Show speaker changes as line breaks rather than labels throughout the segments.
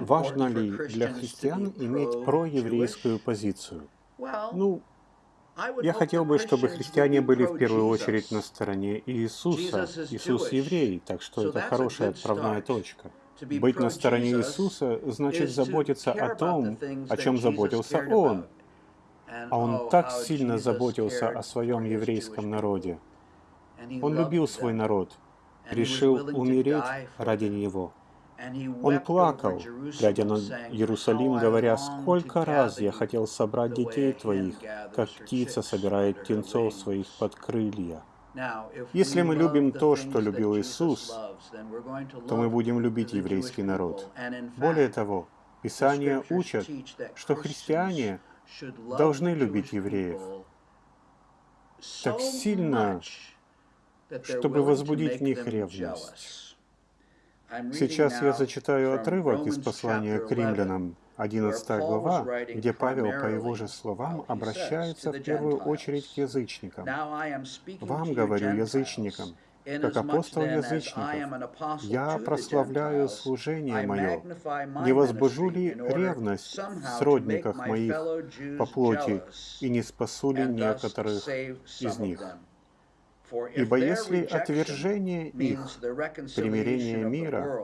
Важно ли для христиан иметь проеврейскую позицию? Ну, я хотел бы, чтобы христиане были в первую очередь на стороне Иисуса. Иисус еврей, так что это хорошая отправная точка. Быть на стороне Иисуса значит заботиться о том, о чем заботился Он. А Он так сильно заботился о своем еврейском народе. Он любил свой народ, решил умереть ради него. Он плакал, глядя на Иерусалим, говоря, «Сколько раз я хотел собрать детей твоих, как птица собирает птенцов своих под крылья». Если мы любим то, что любил Иисус, то мы будем любить еврейский народ. Более того, Писания учат, что христиане должны любить евреев так сильно, чтобы возбудить в них ревность. Сейчас я зачитаю отрывок из послания к римлянам, 11 глава, где Павел, по его же словам, обращается в первую очередь к язычникам. «Вам, говорю, язычникам, как апостол язычников, я прославляю служение мое, не возбужу ли ревность в сродниках моих по плоти, и не спасу ли некоторых из них?» Ибо если отвержение их, примирение мира,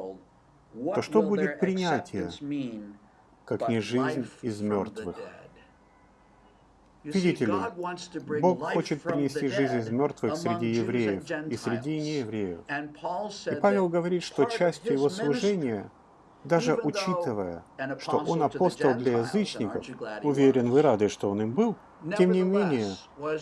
то что будет принятие, как не жизнь из мертвых? Видите ли, Бог хочет принести жизнь из мертвых среди евреев и среди неевреев. И Павел говорит, что частью его служения, даже учитывая, что он апостол для язычников, уверен, вы рады, что он им был, тем не менее,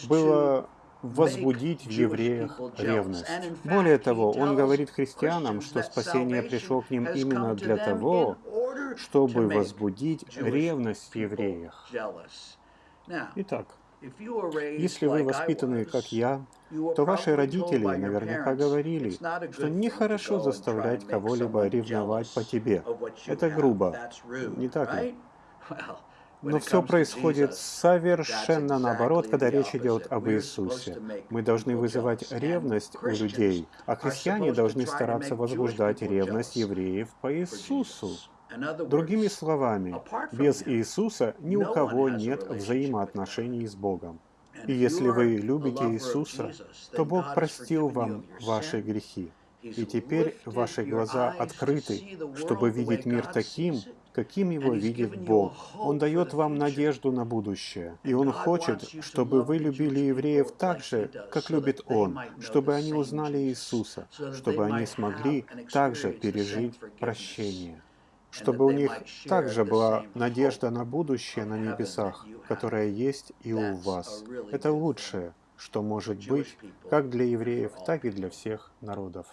было возбудить в евреях ревность. Более того, он говорит христианам, что спасение пришло к ним именно для того, чтобы возбудить ревность в евреях. Итак, если вы воспитаны, как я, то ваши родители наверняка говорили, что нехорошо заставлять кого-либо ревновать по тебе. Это грубо, не так ли? Но все происходит совершенно наоборот, когда речь идет об Иисусе. Мы должны вызывать ревность у людей, а христиане должны стараться возбуждать ревность евреев по Иисусу. Другими словами, без Иисуса ни у кого нет взаимоотношений с Богом. И если вы любите Иисуса, то Бог простил вам ваши грехи. И теперь ваши глаза открыты, чтобы видеть мир таким, каким его видит Бог. Он дает вам надежду на будущее. И Он хочет, чтобы вы любили евреев так же, как любит Он, чтобы они узнали Иисуса, чтобы они смогли также пережить прощение чтобы у них также была надежда на будущее на небесах, которая есть и у вас. Это лучшее, что может быть как для евреев, так и для всех народов.